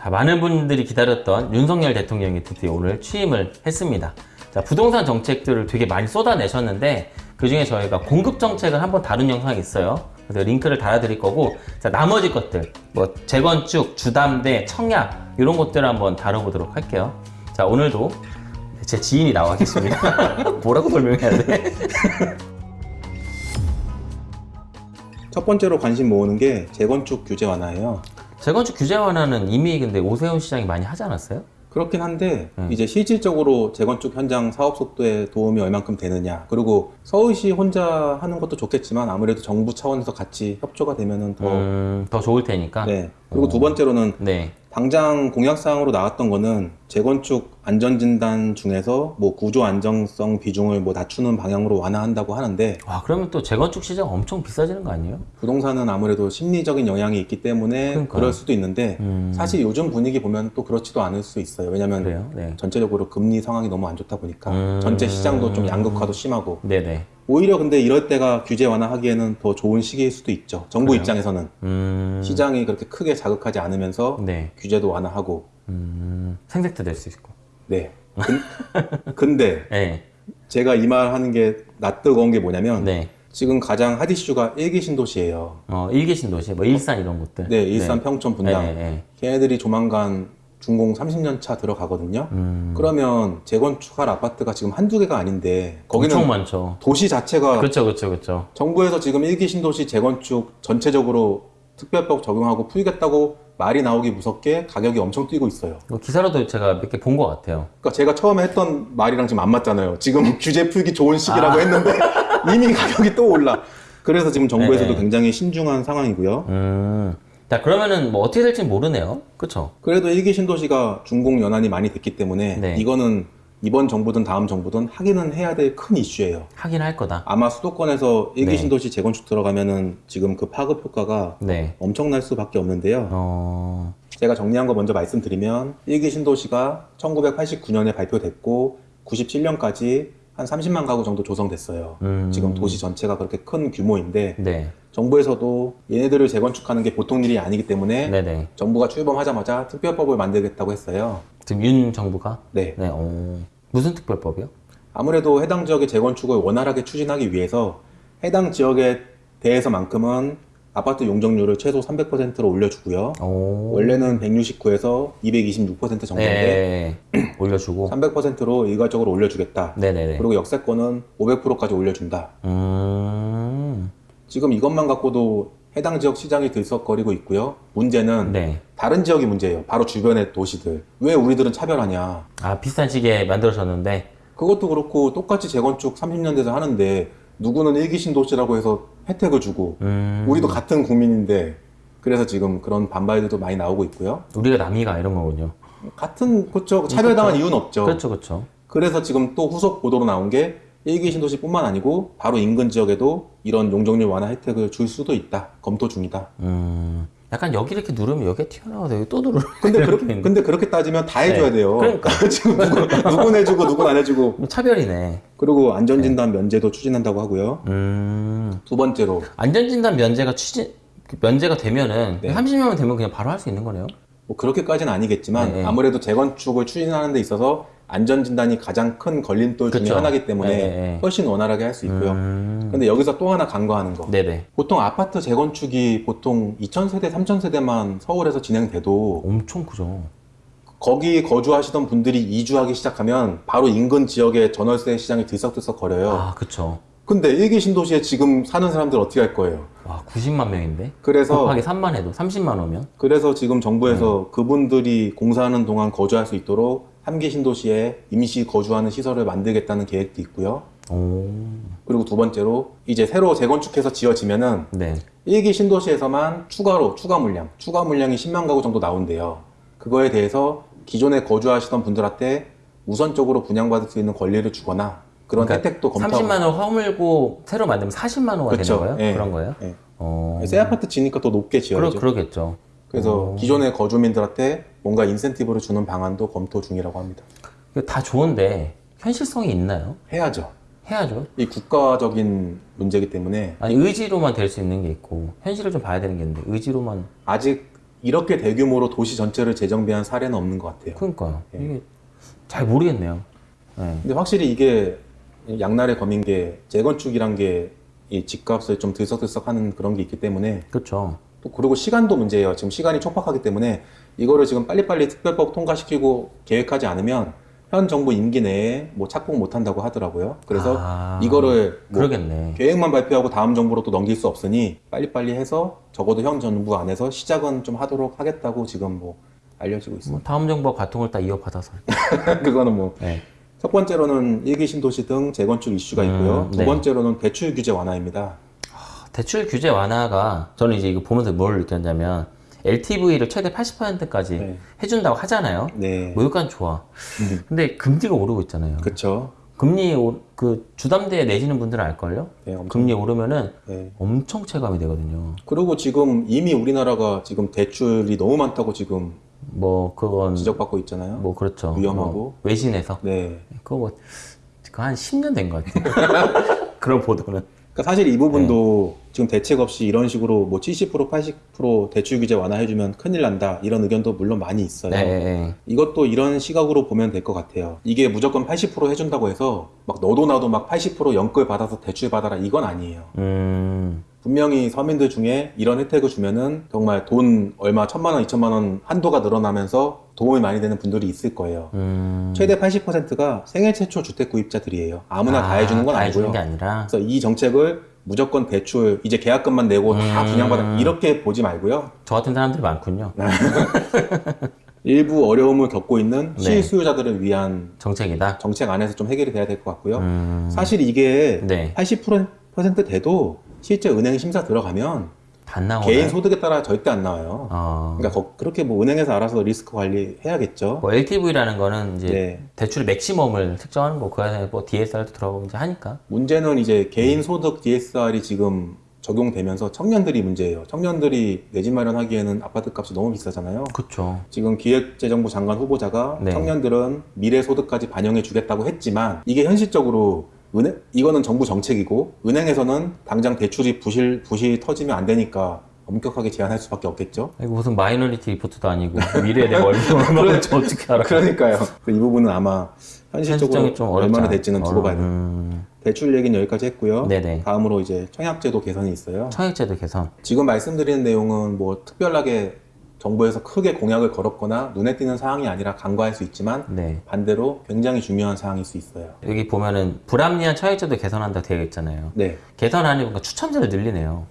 자, 많은 분들이 기다렸던 윤석열 대통령이 드디어 오늘 취임을 했습니다. 자, 부동산 정책들을 되게 많이 쏟아내셨는데 그 중에 저희가 공급 정책을 한번 다룬 영상이 있어요. 그래서 링크를 달아드릴 거고, 자, 나머지 것들, 뭐, 재건축, 주담대, 청약, 이런 것들을 한번 다뤄보도록 할게요. 자, 오늘도 제 지인이 나와 계십니다. 뭐라고 설명해야 돼? 첫 번째로 관심 모으는 게 재건축 규제 완화예요. 재건축 규제 완화는 이미 근데 오세훈 시장이 많이 하지 않았어요? 그렇긴 한데 음. 이제 실질적으로 재건축 현장 사업 속도에 도움이 얼만큼 되느냐 그리고 서울시 혼자 하는 것도 좋겠지만 아무래도 정부 차원에서 같이 협조가 되면은 더 음, 더 좋을 테니까. 네. 그리고 어. 두 번째로는 네. 당장 공약사항으로 나왔던 거는 재건축 안전진단 중에서 뭐 구조 안정성 비중을 뭐 낮추는 방향으로 완화한다고 하는데 와, 그러면 또 재건축 시장 엄청 비싸지는 거 아니에요? 부동산은 아무래도 심리적인 영향이 있기 때문에 그러니까요. 그럴 수도 있는데 음. 사실 요즘 분위기 보면 또 그렇지도 않을 수 있어요. 왜냐면 그래요? 네. 전체적으로 금리 상황이 너무 안 좋다 보니까 음. 전체 시장도 좀 양극화도 심하고 네네. 오히려 근데 이럴 때가 규제 완화하기에는 더 좋은 시기일 수도 있죠. 정부 그래요? 입장에서는 음. 시장이 그렇게 크게 자극하지 않으면서 네. 규제도 완화하고 음. 생색도 낼 수 있고. 네. 근, 근데 네. 제가 이 말 하는 게 낯뜨거운 게 뭐냐면 네. 지금 가장 핫 이슈가 일기 신도시예요. 어, 일기 신도시, 뭐 일산 이런 곳들. 네, 일산 평촌 분당. 네, 네. 걔네들이 조만간 준공 30년 차 들어가거든요. 음. 그러면 재건축할 아파트가 지금 한두 개가 아닌데 거기는 엄청 많죠. 도시 자체가 그렇죠, 그렇죠, 그렇죠. 정부에서 지금 일기 신도시 재건축 전체적으로 특별법 적용하고 풀겠다고 말이 나오기 무섭게 가격이 엄청 뛰고 있어요. 뭐 기사로도 제가 몇 개 본 것 같아요. 그러니까 제가 처음에 했던 말이랑 지금 안 맞잖아요. 지금 규제 풀기 좋은 시기라고 아. 했는데 이미 가격이 또 올라. 그래서 지금 정부에서도 네. 굉장히 신중한 상황이고요. 음. 자, 그러면은 뭐 어떻게 될지 모르네요. 그쵸? 그래도 일기 신도시가 준공 연한이 많이 됐기 때문에 네. 이거는 이번 정부든 다음 정부든 하기는 해야 될 큰 이슈예요. 하긴 할 거다. 아마 수도권에서 일기 네. 신도시 재건축 들어가면은 지금 그 파급 효과가 네. 엄청날 수밖에 없는데요. 어, 제가 정리한 거 먼저 말씀드리면 일기 신도시가 1989년에 발표됐고 97년까지 한 30만 가구 정도 조성됐어요. 음. 지금 도시 전체가 그렇게 큰 규모인데 네. 정부에서도 얘네들을 재건축하는 게 보통 일이 아니기 때문에 네네. 정부가 출범하자마자 특별법을 만들겠다고 했어요. 지금 윤 정부가? 네. 네, 어. 무슨 특별법이요? 아무래도 해당 지역의 재건축을 원활하게 추진하기 위해서 해당 지역에 대해서만큼은 아파트 용적률을 최소 300%로 올려주고요. 오. 원래는 169에서 226% 정도인데 네. 올려주고. 300%로 일괄적으로 올려주겠다. 네네네. 그리고 역세권은 500%까지 올려준다. 음. 지금 이것만 갖고도 해당 지역 시장이 들썩거리고 있고요. 문제는 네. 다른 지역이 문제예요. 바로 주변의 도시들. 왜 우리들은 차별하냐. 아, 비슷한 시기에 만들어졌는데. 그것도 그렇고 똑같이 재건축 30년 돼서 하는데 누구는 일기 신 도시라고 해서 혜택을 주고 음. 우리도 같은 국민인데 그래서 지금 그런 반발들도 많이 나오고 있고요. 우리가 남이가 이런 거군요. 같은 그렇죠. 차별당한 이유는 없죠. 그렇죠, 그렇죠. 그래서 지금 또 후속 보도로 나온 게 일기 신도시뿐만 아니고 바로 인근 지역에도 이런 용적률 완화 혜택을 줄 수도 있다. 검토 중이다. 음. 약간 여기 이렇게 누르면 여기에 튀어나와서 여기 또 누르는. 근데 있는데. 근데 그렇게 따지면 다 해줘야 네. 돼요. 그러니까. 지금 누군 해주고 누군 안 해주고 뭐 차별이네. 그리고 안전진단 면제도 추진한다고 하고요. 음. 두 번째로 안전진단 면제가 추진, 그 면제가 되면은 네. 30명만 되면 그냥 바로 할 수 있는 거네요. 뭐 그렇게까지는 아니겠지만 네. 아무래도 재건축을 추진하는 데 있어서 안전진단이 가장 큰 걸림돌 중에 그쵸. 하나이기 때문에 네, 네. 훨씬 원활하게 할 수 있고요. 음. 근데 여기서 또 하나 간과하는 거. 네네. 보통 아파트 재건축이 보통 2000세대, 3000세대만 서울에서 진행돼도 엄청 크죠. 거기 거주하시던 분들이 이주하기 시작하면 바로 인근 지역의 전월세 시장이 들썩들썩 거려요. 아, 그쵸. 근데 일기 신도시에 지금 사는 사람들 어떻게 할 거예요? 와, 90만 명인데? 그래서 곱하기 3만 해도 30만 오면? 그래서 지금 정부에서 네. 그분들이 공사하는 동안 거주할 수 있도록 함기 신도시에 임시 거주하는 시설을 만들겠다는 계획도 있고요. 오. 그리고 두 번째로 이제 새로 재건축해서 지어지면은 네. 일기 신도시에서만 추가로 추가 물량, 추가 물량이 10만 가구 정도 나온대요. 그거에 대해서 기존에 거주하시던 분들한테 우선적으로 분양받을 수 있는 권리를 주거나 그런 그러니까 혜택도 검토하고 30만 원 허물고 새로 만들면 40만 원가. 되는 거예요? 예. 그런 거예요? 예. 어. 새 아파트 지니까 더 높게 그러, 지어야죠. 그러 겠죠. 그래서 어. 기존의 거주민들한테 뭔가 인센티브를 주는 방안도 검토 중이라고 합니다. 다 좋은데 현실성이 있나요? 해야죠. 해야죠. 이 국가적인 문제이기 때문에 아니 의지로만 될 수 있는 게 있고 현실을 좀 봐야 되는 게 있는데 의지로만 아직 이렇게 대규모로 도시 전체를 재정비한 사례는 없는 것 같아요. 그러니까요. 예. 이게 잘 모르겠네요. 네. 근데 확실히 이게 양날의 검인 게 재건축이란 게 이 집값을 좀 들썩들썩하는 그런 게 있기 때문에 그렇죠. 또 그리고 시간도 문제예요. 지금 시간이 촉박하기 때문에 이거를 지금 빨리빨리 특별법 통과시키고 계획하지 않으면 현 정부 임기 내에 뭐 착공 못 한다고 하더라고요. 그래서 아, 이거를 뭐. 계획만 발표하고 다음 정부로 또 넘길 수 없으니 빨리빨리 해서 적어도 현 정부 안에서 시작은 좀 하도록 하겠다고 지금 뭐 알려지고 뭐 있습니다. 다음 정부가 바통을 딱 이어받아서. 그거는 뭐 네. 첫 번째로는 일기 신도시 등 재건축 이슈가 있고요. 음, 두 네. 번째로는 대출 규제 완화입니다. 대출 규제 완화가 저는 이제 이거 보면서 뭘 느꼈냐면 LTV를 최대 80%까지 네. 해준다고 하잖아요. 네. 뭐 여기까지 좋아. 음, 근데 금리가 오르고 있잖아요. 그렇죠. 금리 오, 그 주담대에 내시는 분들은 알걸요? 네. 금리 오르면은 네. 엄청 체감이 되거든요. 그리고 지금 이미 우리나라가 지금 대출이 너무 많다고 지금 뭐 그건 지적받고 있잖아요. 뭐 그렇죠. 위험하고. 뭐 외신에서 네. 그거 뭐 그거 한 10년 된 것 같아요. 그런 보도는. 그러니까 사실 이 부분도 네. 지금 대책 없이 이런 식으로 뭐 70% 80% 대출 규제 완화해주면 큰일 난다 이런 의견도 물론 많이 있어요. 네, 네. 이것도 이런 시각으로 보면 될 것 같아요. 이게 무조건 80% 해준다고 해서 막 너도 나도 막 80% 연끌 받아서 대출 받아라 이건 아니에요. 음, 분명히 서민들 중에 이런 혜택을 주면은 정말 돈 얼마 천만 원, 이천만 원 한도가 늘어나면서 도움이 많이 되는 분들이 있을 거예요. 음. 최대 80%가 생애 최초 주택 구입자들이에요. 아무나 다 해주는 건 다 아니고요. 해주는 게 아니라. 그래서 이 정책을 무조건 대출 이제 계약금만 내고 다 음. 분양받아 이렇게 보지 말고요. 저 같은 사람들이 많군요. 일부 어려움을 겪고 있는 네. 실수요자들을 위한 정책이다. 정책 안에서 좀 해결이 돼야 될 것 같고요. 음, 사실 이게 네. 80% 돼도 실제 은행 심사 들어가면 안. 개인 소득에 따라 절대 안 나와요. 어, 그러니까 거- 그렇게 뭐 은행에서 알아서 리스크 관리 해야겠죠. 뭐 LTV라는 거는 이제 네. 대출의 맥시멈을 측정하는 거, 그 안에 뭐 DSR도 들어가고 이제 하니까. 문제는 이제 개인 소득 DSR이 지금 적용되면서 청년들이 문제예요. 청년들이 내 집 마련하기에는 아파트 값이 너무 비싸잖아요. 그쵸. 지금 기획재정부 장관 후보자가 네. 청년들은 미래 소득까지 반영해 주겠다고 했지만 이게 현실적으로 은행 이거는 정부 정책이고 은행에서는 당장 대출이 부실 부실 터지면 안 되니까 엄격하게 제한할 수밖에 없겠죠. 이거 무슨 마이너리티 리포트도 아니고 미래에 내가 얼마나 어떻게 알아? 그러니까요. 이 부분은 아마 현실적으로 좀 얼마나 않- 될지는 두고 봐야 돼요. 음, 대출 얘기는 여기까지 했고요. 네네. 다음으로 이제 청약제도 개선이 있어요. 청약제도 개선. 지금 말씀드리는 내용은 뭐 특별하게 정부에서 크게 공약을 걸었거나 눈에 띄는 사항이 아니라 간과할 수 있지만 네. 반대로 굉장히 중요한 사항일 수 있어요. 여기 보면은 불합리한 청약제도 개선한다 되어 있잖아요. 네. 개선하니까 추첨제를 늘리네요.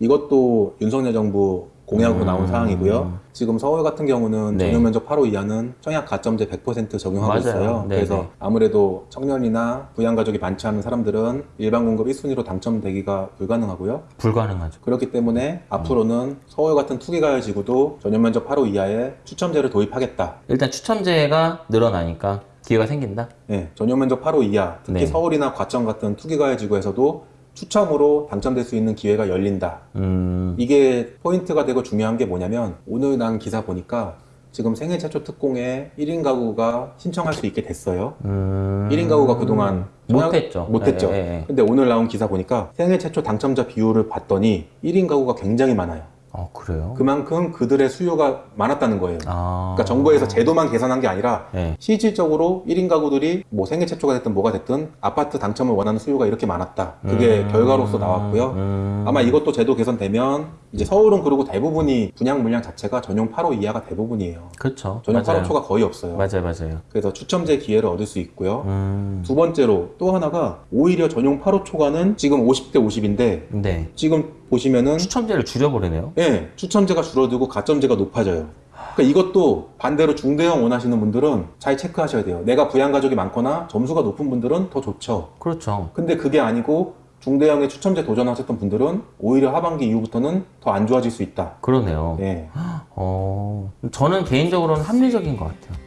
이것도 윤석열 정부 공약으로 음. 나온 사항이고요. 지금 서울 같은 경우는 네. 전용 면적 8호 이하는 청약 가점제 100% 적용하고 맞아요. 있어요. 네, 그래서 네. 아무래도 청년이나 부양가족이 많지 않은 사람들은 일반 공급 1순위로 당첨되기가 불가능하고요. 불가능하죠. 그렇기 때문에 앞으로는 서울 같은 투기가열 지구도 전용 면적 8호 이하에 추첨제를 도입하겠다. 일단 추첨제가 늘어나니까 기회가 생긴다. 네, 전용 면적 8호 이하, 특히 네. 서울이나 과천 같은 투기가열 지구에서도 추첨으로 당첨될 수 있는 기회가 열린다. 음, 이게 포인트가 되고 중요한 게 뭐냐면 오늘 난 기사 보니까 지금 생애 최초 특공에 1인 가구가 신청할 수 있게 됐어요. 음. 1인 가구가 그동안 못했죠. 못했죠. 예, 예, 예. 근데 오늘 나온 기사 보니까 생애 최초 당첨자 비율을 봤더니 1인 가구가 굉장히 많아요. 어, 그래요? 그만큼 그들의 수요가 많았다는 거예요. 아. 그러니까 정부에서 제도만 개선한 게 아니라 네. 실질적으로 1인 가구들이 뭐 생애 최초가 됐든 뭐가 됐든 아파트 당첨을 원하는 수요가 이렇게 많았다. 그게 음. 결과로서 나왔고요. 음. 아마 이것도 제도 개선되면 이제 서울은 그리고 대부분이 분양 물량 자체가 전용 8호 이하가 대부분이에요. 그렇죠. 전용 맞아요. 8호 초가 거의 없어요. 맞아요, 맞아요. 그래서 추첨제 기회를 얻을 수 있고요. 음. 두 번째로 또 하나가 오히려 전용 8호 초과는 지금 50대 50인데 네. 지금 보시면은 추첨제를 줄여버리네요. 예, 추첨제가 줄어들고 가점제가 높아져요. 그러니까 이것도 반대로 중대형 원하시는 분들은 잘 체크하셔야 돼요. 내가 부양 가족이 많거나 점수가 높은 분들은 더 좋죠. 그렇죠. 근데 그게 아니고 중대형의 추첨제 도전하셨던 분들은 오히려 하반기 이후부터는 더 안 좋아질 수 있다. 그러네요. 예, 어, 저는 개인적으로는 합리적인 것 같아요.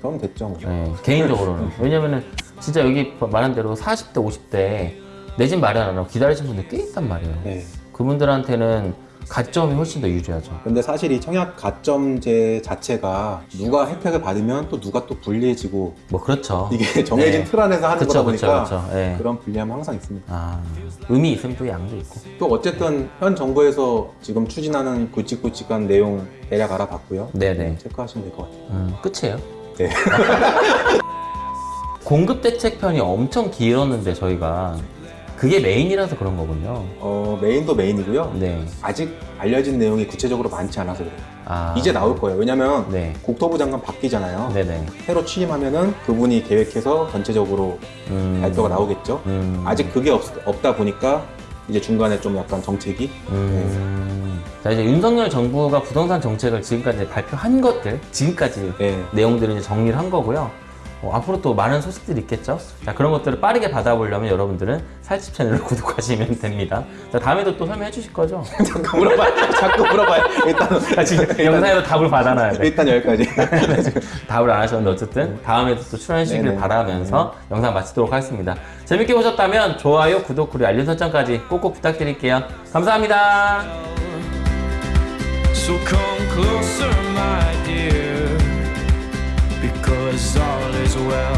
그럼 됐죠. 뭐. 네, 개인적으로는. 왜냐면은 진짜 여기 말한 대로 40대, 50대 내 집 마련하라고 기다리신 분들 꽤 있단 말이에요. 예, 그분들한테는 가점이 훨씬 더 유리하죠. 근데 사실 이 청약 가점제 자체가 누가 혜택을 받으면 또 누가 또 불리해지고 뭐 그렇죠. 이게 정해진 네. 틀 안에서 하는 그쵸, 거다 그쵸, 보니까 그쵸. 예. 그런 불리함은 항상 있습니다. 아, 의미 있으면 또 양도 있고. 또 어쨌든 현 정부에서 지금 추진하는 굵직굵직한 내용 대략 알아봤고요. 네네. 체크하시면 될 것 같아요. 음, 끝이에요. 네. 공급 대책 편이 엄청 길었는데 저희가 그게 메인이라서 그런 거군요. 어, 메인도 메인이고요. 네. 아직 알려진 내용이 구체적으로 많지 않아서 그래요. 아, 이제 나올 거예요. 왜냐면 네. 국토부 장관 바뀌잖아요. 네네. 새로 취임하면은 그분이 계획해서 전체적으로 음, 발표가 나오겠죠. 음, 아직 그게 없, 없다 보니까 이제 중간에 좀 약간 정책이 음. 자 이제 윤석열 정부가 부동산 정책을 지금까지 발표한 것들 지금까지 네. 내용들을 이제 정리를 한 거고요. 어, 앞으로 또 많은 소식들이 있겠죠. 자 그런 것들을 빠르게 받아보려면 여러분들은 살집 채널을 구독하시면 됩니다. 자 다음에도 또 설명해 주실 거죠? 자꾸 물어봐요. 자꾸 물어봐요. 일단 아, 지금 영상에도 답을 받아놔야 돼. 일단 여기까지. 답을 안 하셨는데 어쨌든 다음에도 또 출연해 주시길 네네. 바라면서 영상 마치도록 하겠습니다. 재밌게 보셨다면 좋아요, 구독, 그리고 알림 설정까지 꼭꼭 부탁드릴게요. 감사합니다. So come closer, my dear, well.